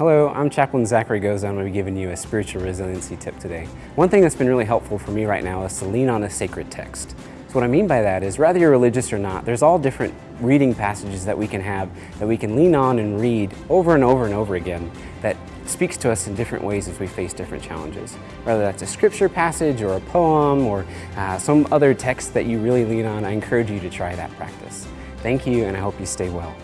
Hello, I'm Chaplain Zachary Goza. I'm going to be giving you a spiritual resiliency tip today. One thing that's been really helpful for me right now is to lean on a sacred text. So what I mean by that is, whether you're religious or not, there's all different reading passages that we can have that we can lean on and read over and over and over again that speaks to us in different ways as we face different challenges. Whether that's a scripture passage or a poem or uh, some other text that you really lean on, I encourage you to try that practice. Thank you and I hope you stay well.